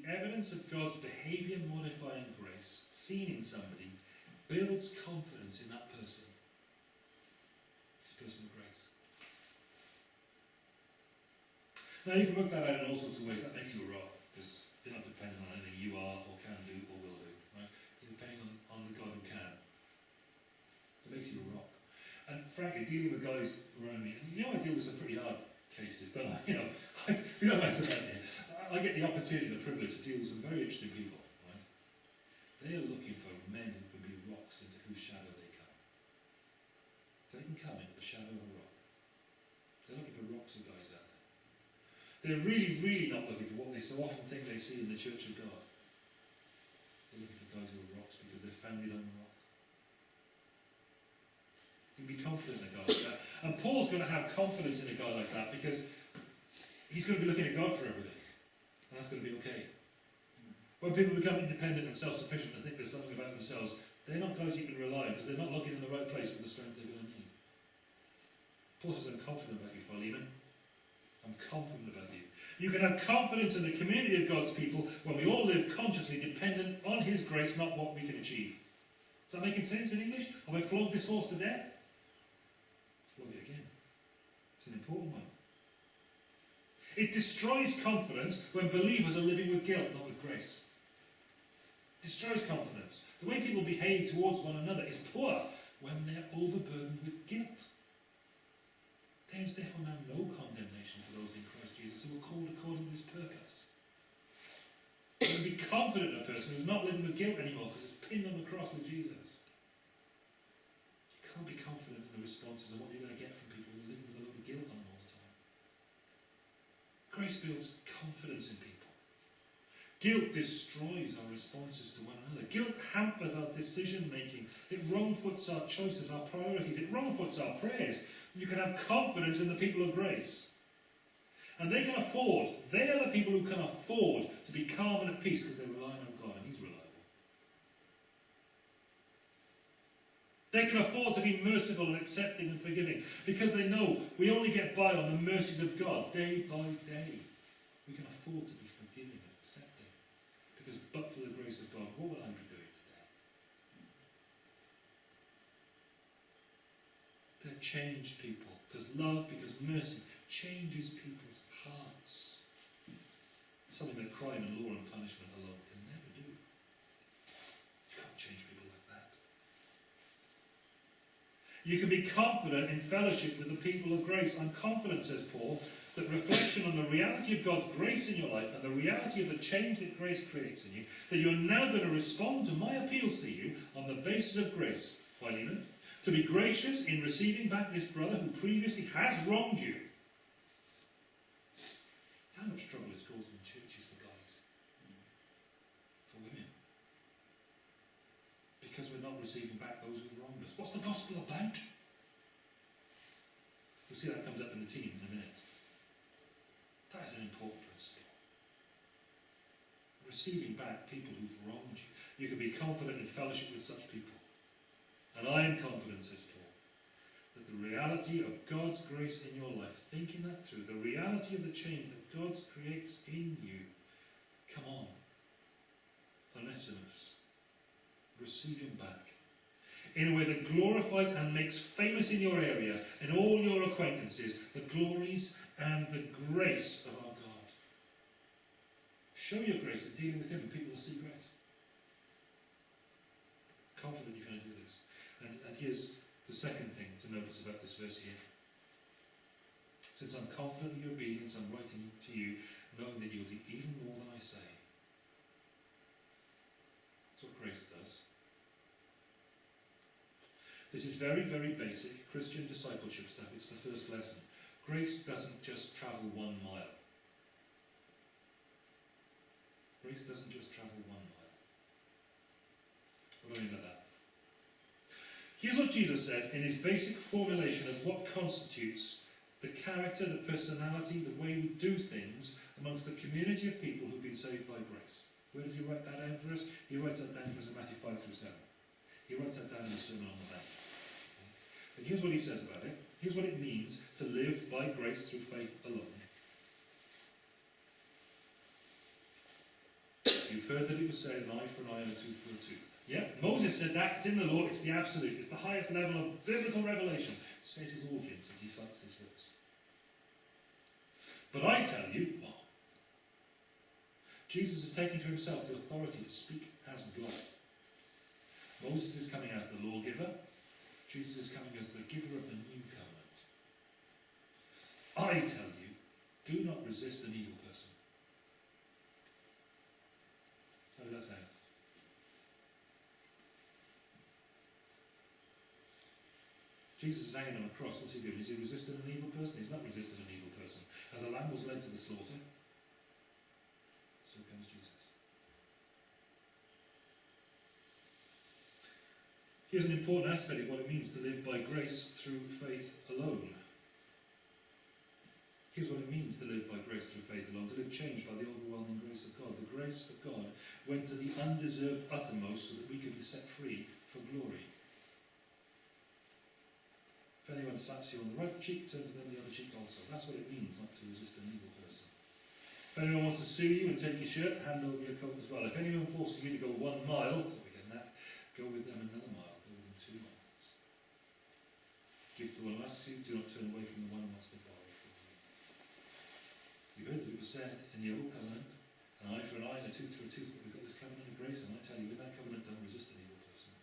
The evidence of God's behaviour modifying grace seen in somebody builds confidence in that person. This person of grace. Now you can work that out in all sorts of ways. That makes you a rock, because you're not dependent on anything you are or can do or will do. Right? You're depending on, on the God who can. It makes you a rock. And frankly, dealing with guys around me, you know I deal with some pretty hard cases, don't I? You know, I, you know about here. I, get the opportunity and the privilege to deal with some very interesting people, right? They are looking for men who can be rocks into whose shadow they come. They can come into the shadow of a rock. They're looking for rocks and guys out there. They're really, really not looking for what they so often think they see in the church of God. They're looking for guys who are rocks because they're founded on the rock. You can be confident in a guy like that. And Paul's going to have confidence in a guy like that because he's going to be looking at God for everything. And that's going to be okay. When people become independent and self-sufficient and think there's something about themselves, they're not guys you can rely on because they're not looking in the right place for the strength they're going to need. Paul says, I'm confident about you, Philemon. I'm confident about you. You can have confidence in the community of God's people when we all live consciously dependent on His grace, not what we can achieve. Is that making sense in English? Have I flogged this horse to death? Flog it again. It's an important one. It destroys confidence when believers are living with guilt, not with grace. Destroys confidence. The way people behave towards one another is poor when they're overburdened with guilt. There is therefore now no condemnation for those in Christ Jesus who are called according to his purpose. You can be confident in a person who's not living with guilt anymore because it's pinned on the cross with Jesus. You can't be confident in the responses and what you're going to get from people who are living with a load of guilt on them all the time. Grace builds confidence in people. Guilt destroys our responses to one another. Guilt hampers our decision making. It wrongfoots our choices, our priorities. It wrongfoots our prayers. You can have confidence in the people of grace. And they can afford, they are the people who can afford to be calm and at peace because they're relying on God and He's reliable. They can afford to be merciful and accepting and forgiving because they know we only get by on the mercies of God day by day. We can afford to be forgiving and accepting because but for the grace of God, what would I be doing today? They're changed people because love, because mercy changes people's hearts. Something that crime and law and punishment alone can never do. You can't change people like that. You can be confident in fellowship with the people of grace. I'm confident, says Paul, that reflection on the reality of God's grace in your life and the reality of the change that grace creates in you, that you're now going to respond to my appeals to you on the basis of grace, Philemon, to be gracious in receiving back this brother who previously has wronged you. How much trouble is caused in churches for guys? For women? Because we're not receiving back those who've wronged us. What's the gospel about? You'll see that comes up in the team in a minute. That is an important principle. Receiving back people who've wronged you. You can be confident in fellowship with such people. And I am confident, says Paul, that the reality of God's grace in your life, thinking that through, the reality of the change that God creates in you, come on, Onesimus, receive him back in a way that glorifies and makes famous in your area, and all your acquaintances, the glories and the grace of our God. Show your grace in dealing with him, and people will see grace. Confident you're going to do this. And, and here's the second thing to notice about this verse here. Since I'm confident of your obedience, I'm writing to you, knowing that you'll do even more than I say. That's what grace does. This is very, very basic Christian discipleship stuff. It's the first lesson. Grace doesn't just travel one mile. Grace doesn't just travel one mile. What do I mean that? Here's what Jesus says in his basic formulation of what constitutes the character, the personality, the way we do things amongst the community of people who've been saved by grace. Where does he write that down for us? He writes that down for us in Matthew 5 through 7. He writes that down in the Sermon on the here's what he says about it. Here's what it means to live by grace through faith alone. You've heard that it was said, an eye for an eye and a tooth for a tooth. Yeah, Moses said that. It's in the law. It's the absolute. It's the highest level of biblical revelation. Says his audience as he cites this verse. But I tell you, what? Jesus has taken to himself the authority to speak as God. Moses is coming as the lawgiver. Jesus is coming as the giver of the new covenant. I tell you, do not resist an evil person. How does that sound? Jesus is hanging on a cross. What's he doing? Is he resisting an evil person? He's not resisting an evil person. As a lamb was led to the slaughter, so comes Jesus. Here's an important aspect of what it means to live by grace through faith alone. Here's what it means to live by grace through faith alone, to live changed by the overwhelming grace of God. The grace of God went to the undeserved uttermost so that we could be set free for glory. If anyone slaps you on the right cheek, turn to them the other cheek also. That's what it means not to resist an evil person. If anyone wants to sue you and take your shirt, hand over your coat as well. If anyone forces you to go one mile, so we get that, go with them another mile, go with them two miles. To the one who asks you, do not turn away from the one who wants to borrow from you. You heard that it was said in the old covenant, an eye for an eye and a tooth for a tooth, but we've got this covenant of grace, and I tell you, with that covenant, don't resist an evil person.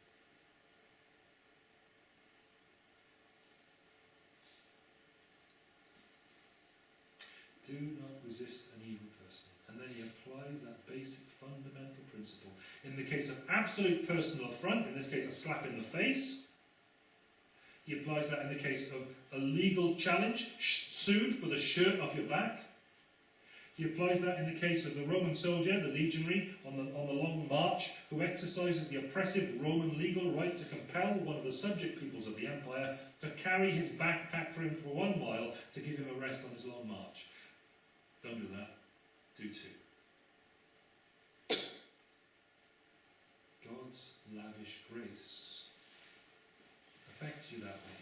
Do not resist an evil person. And then he applies that basic fundamental principle. In the case of absolute personal affront, in this case a slap in the face, he applies that in the case of a legal challenge, sued for the shirt off your back. He applies that in the case of the Roman soldier, the legionary, on the, on the long march, who exercises the oppressive Roman legal right to compel one of the subject peoples of the empire to carry his backpack for him for one mile to give him a rest on his long march. Don't do that. Do two. God's lavish grace affects you that way.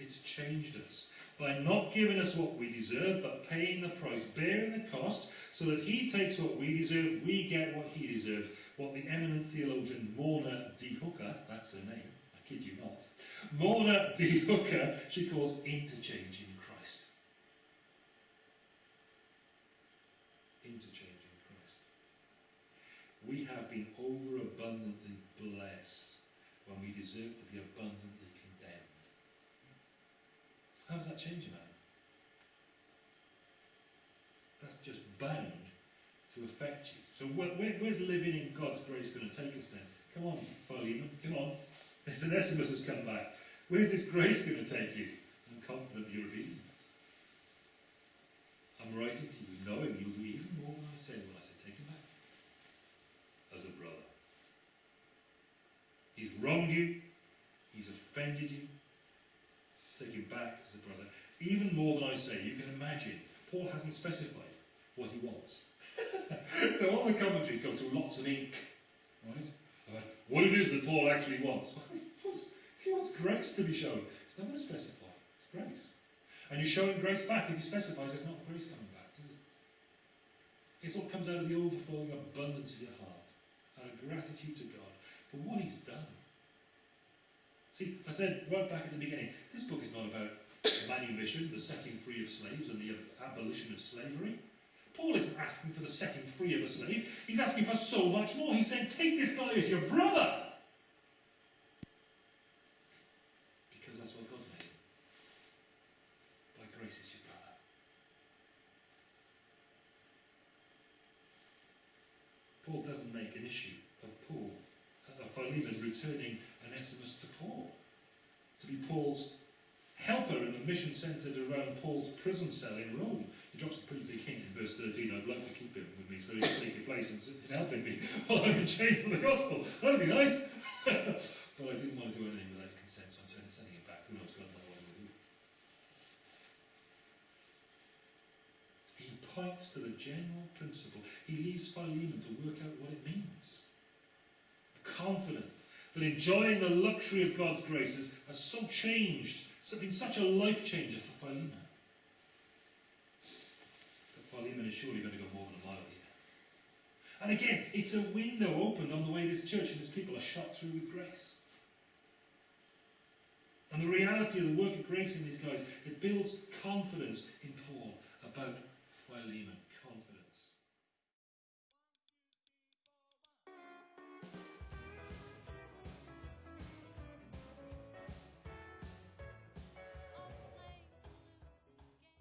It's changed us by not giving us what we deserve, but paying the price, bearing the cost, so that He takes what we deserve, we get what He deserves. What the eminent theologian Morna D. Hooker, that's her name, I kid you not, Morna D. Hooker, she calls interchange in Christ. Interchange in Christ. We have been we deserve to be abundantly condemned. How does that change a man? That's just bound to affect you. So where, where, where's living in God's grace going to take us then? Come on, Philemon, come on. This Onesimus has come back. Where's this grace going to take you? I'm confident of your obedience. I'm writing to you knowing you'll do even more than I say when I say take him back. As a brother. He's wronged you. He's offended you. Take him back as a brother. Even more than I say, you can imagine. Paul hasn't specified what he wants. so all the commentaries go through lots of ink, right? About what it is that Paul actually wants. Well, he, wants he wants grace to be shown. He's not going to specify. It's grace. And you're showing grace back if he specifies there's not grace coming back, is it? It's what comes out of the overflowing abundance of your heart, out of gratitude to God for what he's done. See, I said right back at the beginning, this book is not about manumission, the setting free of slaves and the abolition of slavery. Paul isn't asking for the setting free of a slave. He's asking for so much more. He's saying, take this guy as your brother. Because that's what God's made. By grace is your brother. Paul doesn't make an issue of Paul, of Philemon returning Onesimus to Paul. To be Paul's helper in the mission centred around Paul's prison cell in Rome. He drops a pretty big hint in verse 13. I'd like to keep him with me so he can take your place in, in helping me while I'm in chains for the gospel. That'd be nice. but I didn't want to do anything without consent, so I'm sending, him back. Who knows God might want to do. He points to the general principle. He leaves Philemon to work out what it means. Confident that enjoying the luxury of God's graces has, has so changed, it's been such a life changer for Philemon. But Philemon is surely going to go more than a mile here. And again, it's a window opened on the way this church and its people are shot through with grace. And the reality of the work of grace in these guys, it builds confidence in Paul about Philemon.